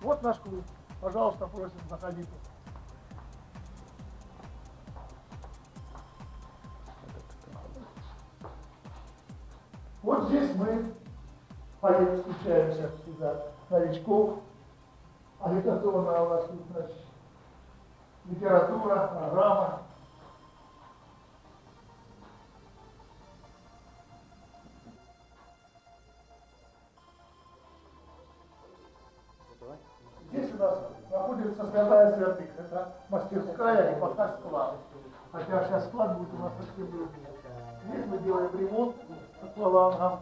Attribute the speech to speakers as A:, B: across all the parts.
A: Вот наш клуб. Пожалуйста, просим, заходите. Вот здесь мы поедем, встречаемся сюда новичков. Агитационная у нас тут, значит, литература, программа. Нас находится святая святых. Это мастерская и пока склад. Хотя сейчас склад будет у нас совсем другой. Здесь мы делаем ремонт аквалангом.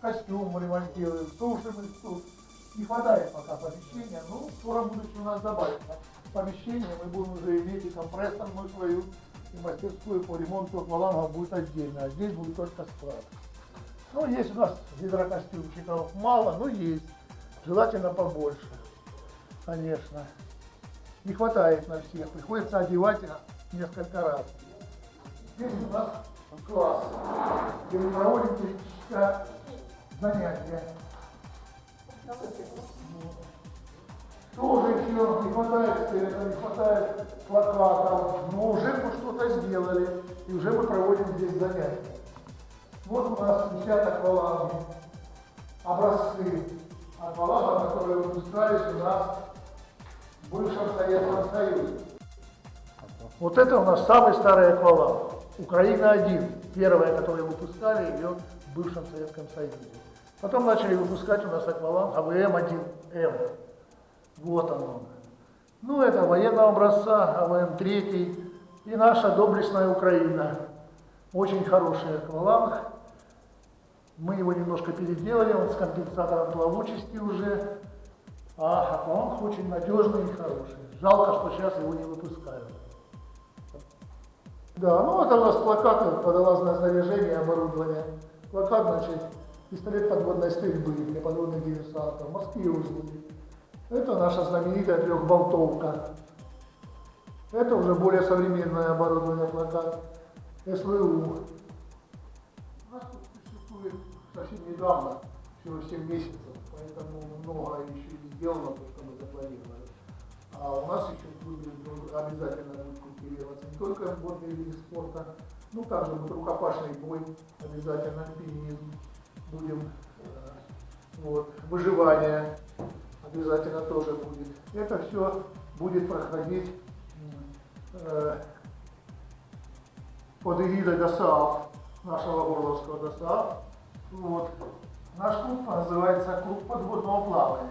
A: Костюм ремонтируем, сушим их тут. Не хватает пока помещения, но в скором будущем у нас добавится помещение. Мы будем уже иметь и компрессорную свою, и мастерскую по ремонту аквалангов будет отдельно. А здесь будет только склад. Ну, есть у нас гидрокостюмчиков мало, но есть. Желательно побольше, конечно. Не хватает на всех, приходится одевать несколько раз. Здесь у нас класс, где мы проводим теоретическое занятие. Тоже еще не хватает света, не хватает плакатов, но уже мы что-то сделали, и уже мы проводим здесь занятия. Вот у нас висят акваланги, образцы аквалангов, которые выпускались у нас в бывшем Советском Союзе. Вот это у нас самый старый акваланг. Украина-1, первая, которую выпускали ее в бывшем Советском Союзе. Потом начали выпускать у нас акваланг АВМ-1М. Вот он. Ну, это военного образца, АВМ-3 и наша доблестная Украина. Очень хороший акваланг. Мы его немножко переделали, он с компенсатором плавучести уже. А акваланг очень надежный и хороший. Жалко, что сейчас его не выпускают. Да, ну это у нас плакаты, водолазное снаряжение, оборудование. Плакат, значит, пистолет подводной стрельбы для подводных диверсантов, морские узлы. Это наша знаменитая трехболтовка. Это уже более современное оборудование плакат. СВУ. У нас тут существует совсем недавно, всего 7 месяцев, поэтому много еще не сделано, то, что мы запланировали. А у нас еще будет, ну, обязательно будет культивироваться не только водные виды спорта, ну также будет рукопашный бой, обязательно альпинизм, будем, э, вот, выживание обязательно тоже будет. Это все будет проходить э, под эгидой ДОСААФ, нашего Горловского ДОСААФ. Вот. Наш клуб называется клуб подводного плавания.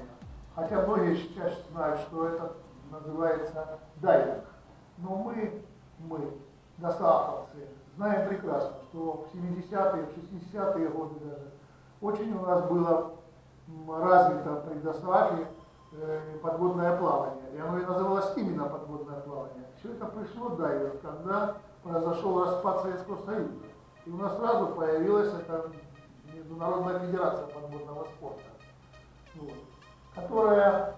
A: Хотя многие сейчас знают, что это называется дайвинг. Но мы, мы, ДОСААФовцы, знаем прекрасно, что в 70-е, в 60-е годы даже очень у нас было развито при ДОСААФе э, подводное плавание. И оно и называлось именно подводное плавание. Все это пришло дайвинг, когда произошел распад Советского Союза. И у нас сразу появилась эта Международная Федерация подводного спорта, которая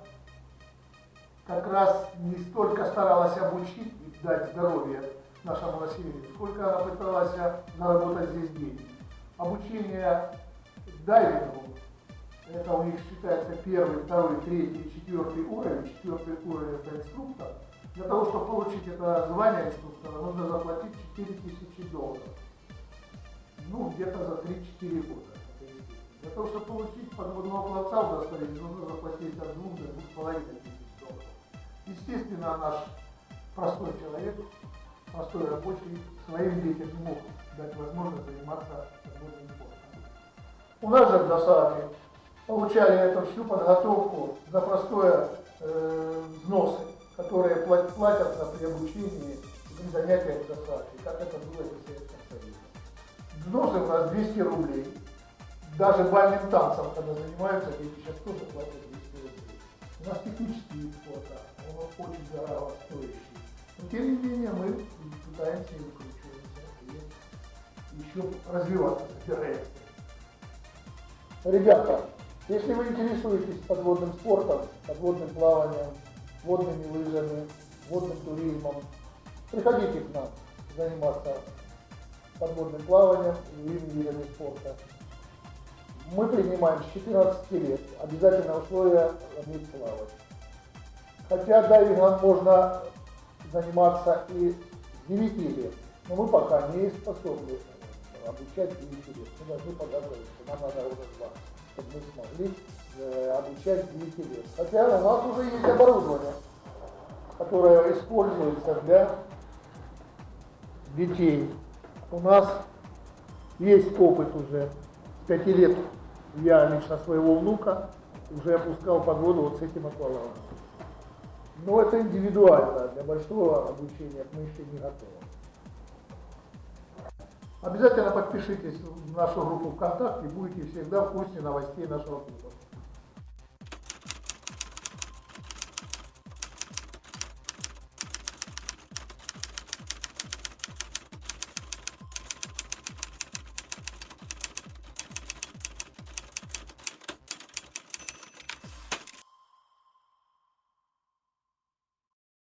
A: как раз не столько старалась обучить и дать здоровье нашему населению, сколько она пыталась заработать здесь деньги. Обучение дайвингу, это у них считается первый, второй, третий, четвертый уровень. Четвертый уровень это инструктор. Для того, чтобы получить это звание инструктора, нужно заплатить 4000 долларов. Ну, где-то за 3-4 года. Того, чтобы получить подводного пловца удостоверение, нужно заплатить от 2 до 2,5 тысяч долларов. Естественно, наш простой человек, простой рабочий, своим детям не мог дать возможность заниматься подводным спортом. У нас же в ДОСААФе получали эту всю подготовку за простое э, взносы которые платятся при обучении при занятиях в ДОСАФе, как это было в Советском Союзе. Взносы у нас 200 рублей. Даже бальным танцем, когда занимаются, дети сейчас тоже платят 200 рублей. У нас технический вид спорта, он очень дорого стоящий. Но тем не менее мы пытаемся и выкручиваться, и еще развиваться собираемся. Ребята, если вы интересуетесь подводным спортом, подводным плаванием, водными лыжами, водным туризмом. Приходите к нам заниматься подводным плаванием и видами спорта. Мы принимаем с 14 лет. Обязательное условие уметь плавать. Хотя дайвингом можно заниматься и с 9 лет, но мы пока не способны обучать 9 лет. Мы должны подготовиться, нам надо года два, чтобы мы смогли э, обучать 9 лет. Хотя у нас уже есть оборудование, которое используется для детей. У нас есть опыт уже. 5 лет я лично своего внука уже опускал под воду вот с этим аквалангом. Но это индивидуально, для большого обучения мы еще не готовы. Обязательно подпишитесь в нашу группу ВКонтакте, будете всегда в курсе новостей нашего клуба.